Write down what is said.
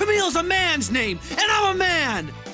Camille's a man's name, and I'm a man!